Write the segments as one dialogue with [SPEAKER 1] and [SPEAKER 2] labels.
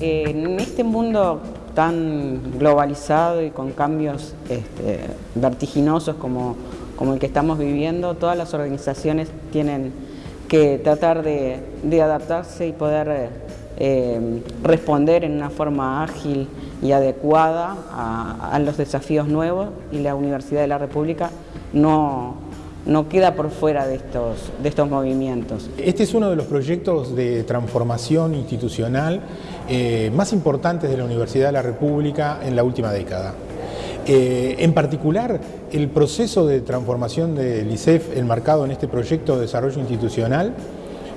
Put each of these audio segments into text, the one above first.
[SPEAKER 1] en este mundo tan globalizado y con cambios este, vertiginosos como, como el que estamos viviendo, todas las organizaciones tienen que tratar de, adaptarse y poder eh, responder en una forma ágil y adecuada a, los desafíos nuevos y la Universidad de la República no, no queda por fuera de estos, de estos movimientos.
[SPEAKER 2] Este es uno de los proyectos de transformación institucional eh, más importantes de la Universidad de la República en la última década. Eh, en particular, el proceso de transformación del ICEF enmarcado en este proyecto de desarrollo institucional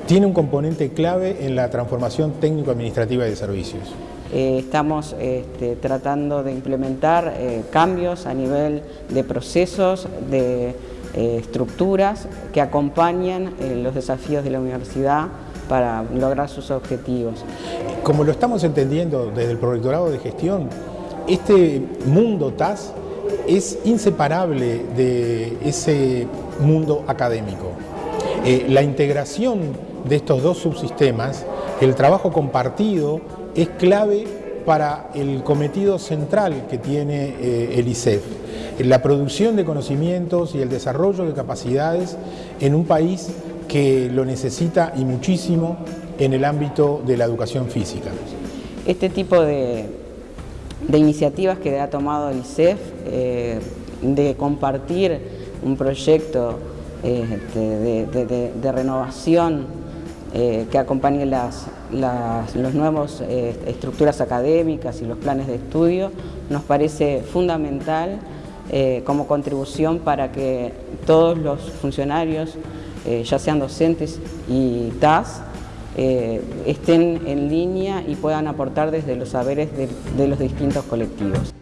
[SPEAKER 2] tiene un componente clave en la transformación técnico-administrativa de servicios.
[SPEAKER 1] Eh, estamos este, tratando de implementar eh, cambios a nivel de procesos, de estructuras que acompañan los desafíos de la universidad para lograr sus objetivos.
[SPEAKER 2] Como lo estamos entendiendo desde el Prorectorado de Gestión, este mundo TAS es inseparable de ese mundo académico. Eh, la integración de estos dos subsistemas, el trabajo compartido, es clave para el cometido central que tiene eh, el ICEF, la producción de conocimientos y el desarrollo de capacidades en un país que lo necesita y muchísimo en el ámbito de la educación física.
[SPEAKER 1] Este tipo de, de iniciativas que ha tomado el ICEF, eh, de compartir un proyecto este, de, renovación eh, que acompañe las, las los nuevas eh, estructuras académicas y los planes de estudio, nos parece fundamental como contribución para que todos los funcionarios, ya sean docentes y TAS, eh, estén en línea y puedan aportar desde los saberes de los distintos colectivos.